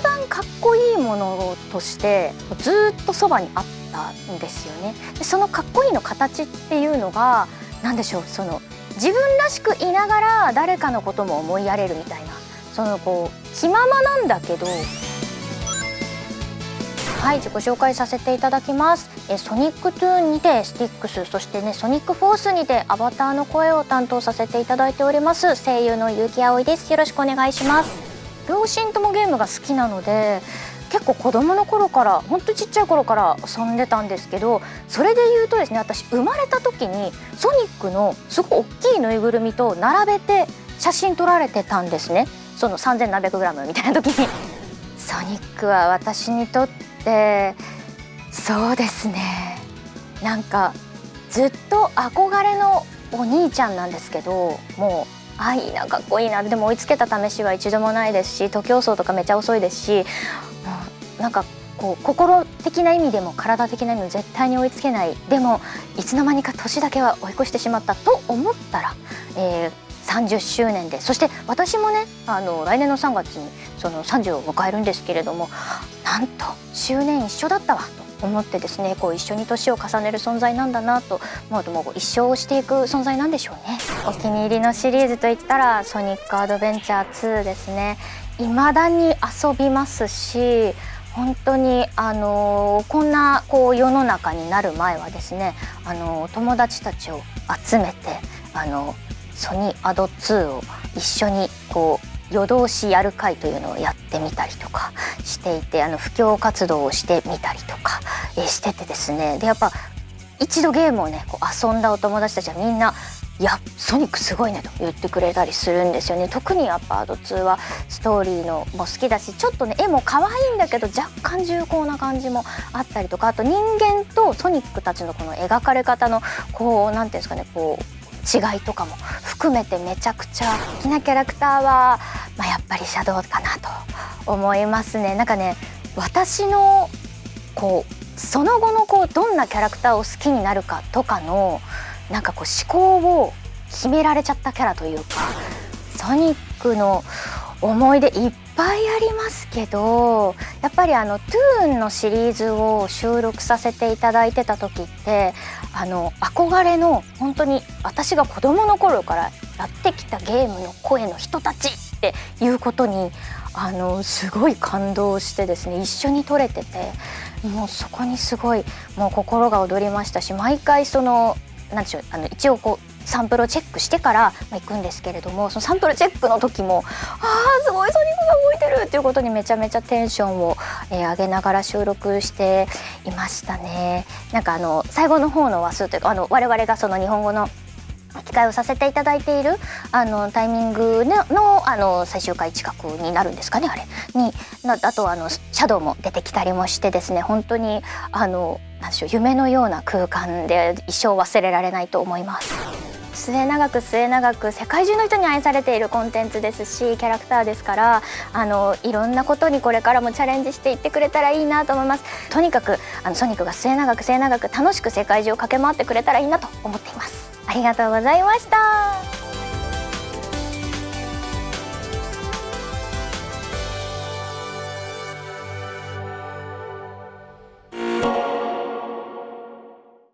番かっこいいものとしてずっとそばにあったんですよね。でそのかっこいいの形っていうのが何でしょうその自分らしくいながら誰かのことも思いやれるみたいなそのこう気ままなんだけどはい自己紹介させていただきます。えソニックトゥーンにてスティックスそしてねソニックフォースにてアバターの声を担当させていただいております声優の結城葵です。よろしくお願いします。両親ともゲームが好きなので結構子供の頃からほんとちっちゃい頃から遊んでたんですけどそれで言うとですね私生まれた時にソニックのすごい大きいぬいぐるみと並べて写真撮られてたんですね。その3 7 0 0グラムみたいな時に。ソニックは私にとってそうですね。なんかずっと憧れのお兄ちゃんなんですけどもうあいいなかっこいいな。でも追いつけた試しは一度もないですし徒競走とかめちゃ遅いですしなんかこう心的な意味でも体的な意味も絶対に追いつけない。でもいつの間にか年だけは追い越してしまったと思ったら、えー、30周年でそして私もねあの来年の3月にその30を迎えるんですけれどもなんと周年一緒だったわと。思ってですねこう一緒に年を重ねる存在なんだなと思うともう一生をしていく存在なんでしょうね。お気に入りのシリーズといったら「ソニックアドベンチャー2」ですね。未だに遊びますし本当にあのこんなこう世の中になる前はですねあの友達たちを集めてあのソニーアド2を一緒にこう夜通しやる会というのをやってみたりとかしていてあの布教活動をしてみたりとか、えしててですね。でやっぱ一度ゲームをねこう遊んだお友達たちはみんな「いやソニックすごいね」と言ってくれたりするんですよね。特にやっぱアド2はストーリーのも好きだしちょっとね絵も可愛いんだけど若干重厚な感じもあったりとかあと人間とソニックたちのこの描かれ方のこう何ていうんですかねこう違いとかも含めてめちゃくちゃ好きなキャラクターは、まあ、やっぱりシャドウかなと思いますね。なんかね私のこうその後のこうどんなキャラクターを好きになるかとかのなんかこう思考を決められちゃったキャラというかソニックの思い出いっぱいありますけどやっぱりあの「トゥーン」のシリーズを収録させていただいてた時ってあの憧れの本当に私が子どもの頃からやってきたゲームの声の人たちっていうことにあのすごい感動してですね一緒に撮れててもうそこにすごいもう心が躍りましたし毎回その何でしょうあの一応こうサンプルをチェックしてから行くんですけれどもそのサンプルチェックの時もあーすごいソニックが動いてるっていうことにめちゃめちゃテンションを、えー、上げながら収録していましたね。なんかあの最後の方の話数というかあの我々がその日本語の機会をさせていただいているあのタイミングのあの最終回近くになるんですかねあれ。にあとあのシャドウも出てきたりもしてですね本当にあの何でしょう夢のような空間で一生忘れられないと思います。末永く末永く世界中の人に愛されているコンテンツですしキャラクターですからあのいろんなことにこれからもチャレンジしていってくれたらいいなと思います。とにかくあのソニックが末永く末永く楽しく世界中を駆け回ってくれたらいいなと思っています。ありがとうございました。